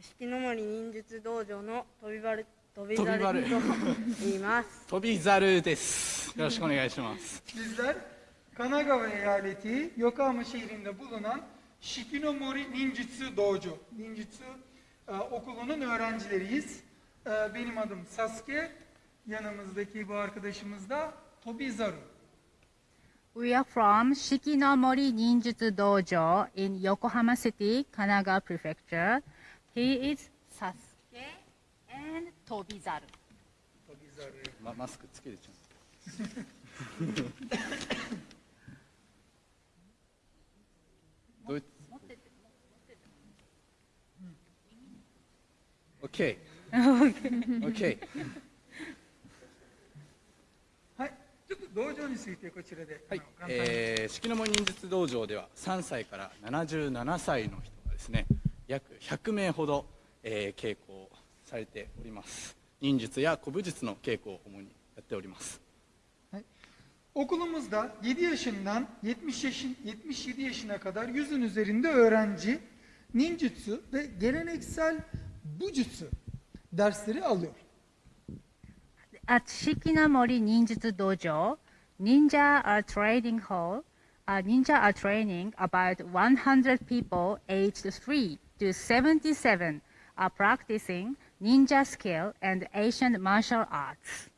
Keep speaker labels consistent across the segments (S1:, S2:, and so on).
S1: 四季の森忍術道場の
S2: 飛び丸飛び
S1: 飛び丸
S2: 猿と言います。
S1: 飛び猿です。よろしくお願いします。
S3: Bizler Kanagawa eyaleti Yokohama şehrinde bulunan Shikinomori Ninjutsu Dojo, Ninjutsu e, okulunun öğrencileriyiz. E, benim adım Sasuke, yanımızdaki bu arkadaşımız da Tobizaru.
S4: We are from Shikinomori Ninjutsu Dojo in Yokohama City, Kanagawa Prefecture. He is Sasuke and Tobizaru.
S3: Tobizaru. Ma mask okay. okay. okay. 道場についてこちらで、
S1: はい。えー、式の森忍術道場では3歳から77歳の人がですね約100名ほど、えー、稽古をされております。忍術や古武術の稽古を主にやっております、はい、
S3: okulumuzda 7 yaşından 70 yaşın 77 yaşına kadar 100'ün 忍術 ve geleneksel 武術 dersleri alıyor
S4: 式の森忍術道場。Ninja are training hall. Uh, ninja are training about 100 people aged 3 to 77 are practicing ninja skill and Asian martial arts.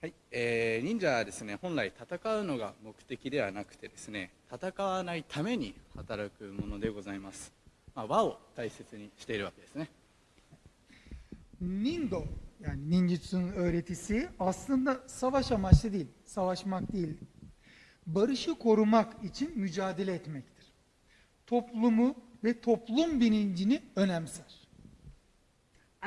S1: はい、えー忍者はですね本来戦うのが目的ではなくてですね戦わないために働くものでございます、まあ、和を大切にしているわけですね
S3: Nindo yani ninjutsu'nun öğretisi aslında savaş amaçlı değil, savaşmak değil. Barışı korumak için mücadele etmektir. Toplumu ve toplum bilincini önemser.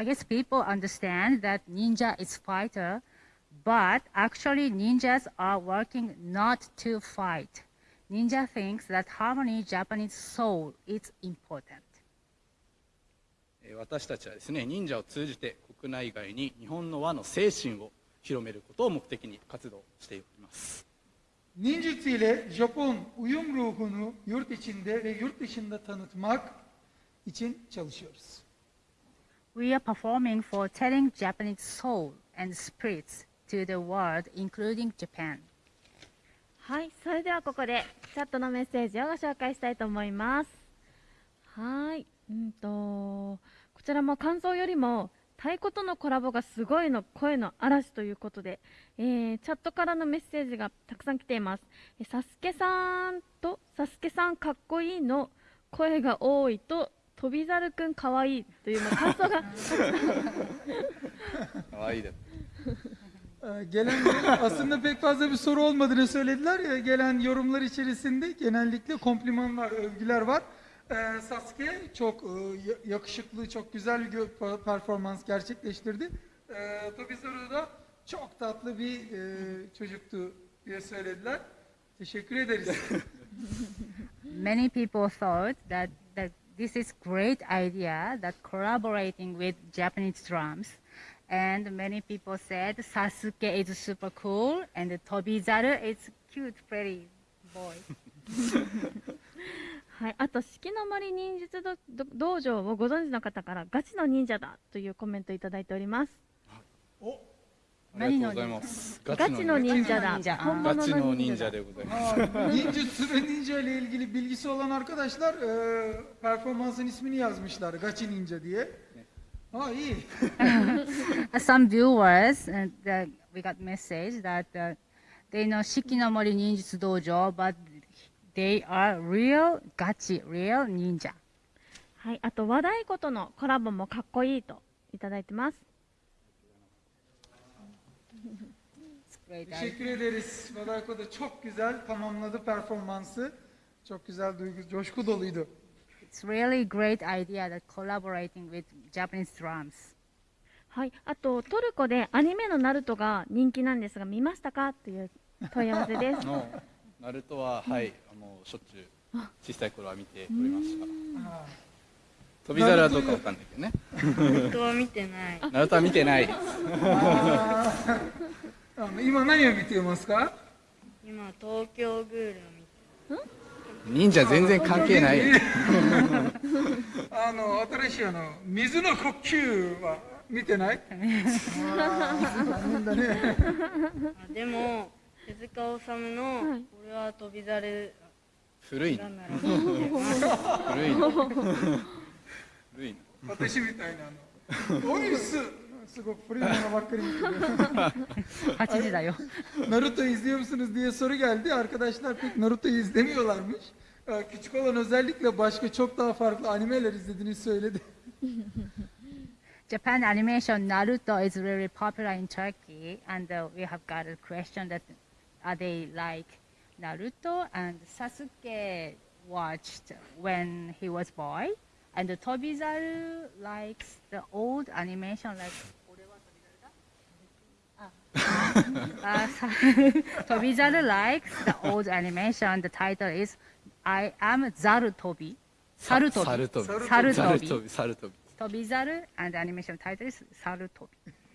S4: I guess people understand that ninja is fighter, but actually ninjas are working not to fight. Ninja thinks that harmony Japanese soul is important.
S1: 私たちはですね忍者を通じて国内外に日本の和の精神を広めることを目的に活動しております
S3: 忍術入れ、ジャポン、ウユンルー
S4: プのヨルティチンで、ヨルティチ
S3: ンだったのマーク、イチン、チャウシオです。
S5: はい、それではここでチャットのメッセージをご紹介したいと思います。はい。うんとこちらも感想よりも太鼓とのコラボがすごいの声の嵐ということで、えーチャットからのメッセージがたくさん来ていますえサスケさんとサスケさんかっこいいの声が多いと飛び猿くんかわいいというの感想が
S1: かわいいです
S3: Gelen aslında pek fazla bir soru olmadığını söylediler. Gelen yorumlar içerisinde genellikle komplimanlar, övgüler var. Ee, Sasuke çok e, ya- yakışıklı, çok güzel bir performans gerçekleştirdi. Ee, Tobizaru da çok tatlı bir e, çocuktu diye söylediler. Teşekkür ederiz.
S4: Many people thought that, that this is great idea that collaborating with Japanese drums. And many people said Sasuke is super cool and Tobizaru is cute, pretty boy.
S5: はい、あと四季の森忍術道場をご存知の方からガチの忍者だというコメントいただいております
S3: o
S1: ありがとうございます
S5: ガチの忍者だ
S4: ガチの忍者
S5: 本物の忍
S1: 忍者でございます
S3: Aa, Ninjutsu ve ninja ile ilgili bilgisi olan arkadaşlar e, performansın ismini yazmışlar. Gachi Ninja diye. Aa iyi.
S4: Uh, Some viewers, uh, the, we got message that uh, they know Shikinomori Ninjutsu Dojo, but they are real gachi, real ninja.
S5: はい、あと和太鼓とのコラボもかっこいいといただいてます.
S3: Teşekkür ederiz. Vadayko da çok güzel tamamladı performansı. Çok güzel duygu, coşku doluydu.
S4: It's really great idea that collaborating with Japanese drums.
S5: はい、あとトルコでアニメのナルトが人気なんですが見ましたかという問い合わせです。
S1: のナルトは、はいもうしょっちゅう小さい頃は見ておりました。
S3: あ
S1: 飛び皿はどうかわかんないけどね。
S2: 人は見てない。
S1: ナルトは見てない。です
S3: あの今何を見ていますか？
S2: 今東京グールを見て
S1: 忍者全然関係ない。
S3: あの新しいあの水の呼吸は見てない？あね。
S2: あでも手塚治虫の
S5: はい「
S2: 俺は飛び猿
S1: 古いな
S2: がなら」
S1: 古いな古いな
S3: 私みたいなあのおいっすすごく古いものばっかり見てる
S4: 8時だよ。
S3: Naruto izliyor musunuz diye soru geldi. Arkadaşlar pek Naruto izlemiyorlarmış. Ee, Küçük olan özellikle başka çok daha farklı animeler izlediğini söyledi.
S4: Japan animation Naruto is really popular in Turkey, and uh, we have got a question that Are they like Naruto and Sasuke watched when he was boy? And Tobizaru likes the old animation like uh, Tobizaru likes the old animation. The title is I am
S1: Zaru Tobi. Sarutobi. Sarutobi. Sarutobi. Sarutobi.
S4: Tobizaru and animation title is Sarutobi.